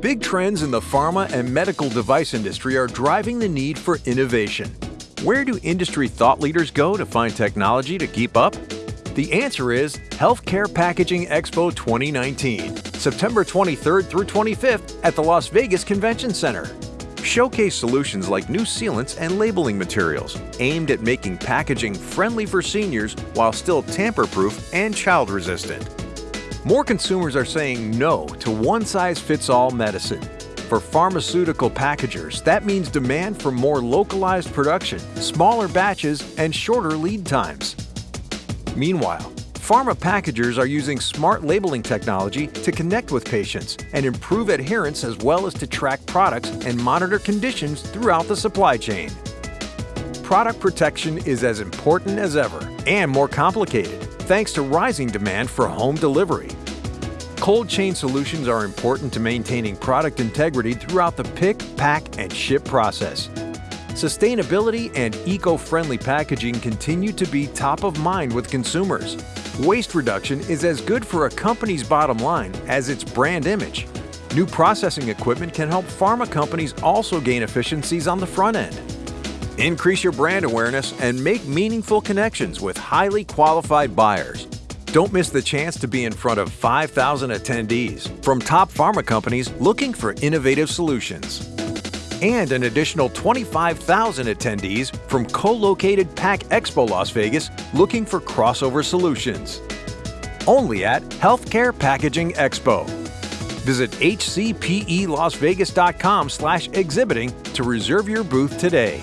Big trends in the pharma and medical device industry are driving the need for innovation. Where do industry thought leaders go to find technology to keep up? The answer is Healthcare Packaging Expo 2019, September 23rd through 25th at the Las Vegas Convention Center. Showcase solutions like new sealants and labeling materials aimed at making packaging friendly for seniors while still tamper-proof and child-resistant. More consumers are saying no to one-size-fits-all medicine. For pharmaceutical packagers, that means demand for more localized production, smaller batches, and shorter lead times. Meanwhile, pharma packagers are using smart labeling technology to connect with patients and improve adherence as well as to track products and monitor conditions throughout the supply chain. Product protection is as important as ever and more complicated thanks to rising demand for home delivery. Cold chain solutions are important to maintaining product integrity throughout the pick, pack, and ship process. Sustainability and eco-friendly packaging continue to be top of mind with consumers. Waste reduction is as good for a company's bottom line as its brand image. New processing equipment can help pharma companies also gain efficiencies on the front end. Increase your brand awareness and make meaningful connections with highly qualified buyers. Don't miss the chance to be in front of 5,000 attendees from top pharma companies looking for innovative solutions. And an additional 25,000 attendees from co-located Pack Expo Las Vegas looking for crossover solutions. Only at Healthcare Packaging Expo. Visit hcpelasvegas.com slash exhibiting to reserve your booth today.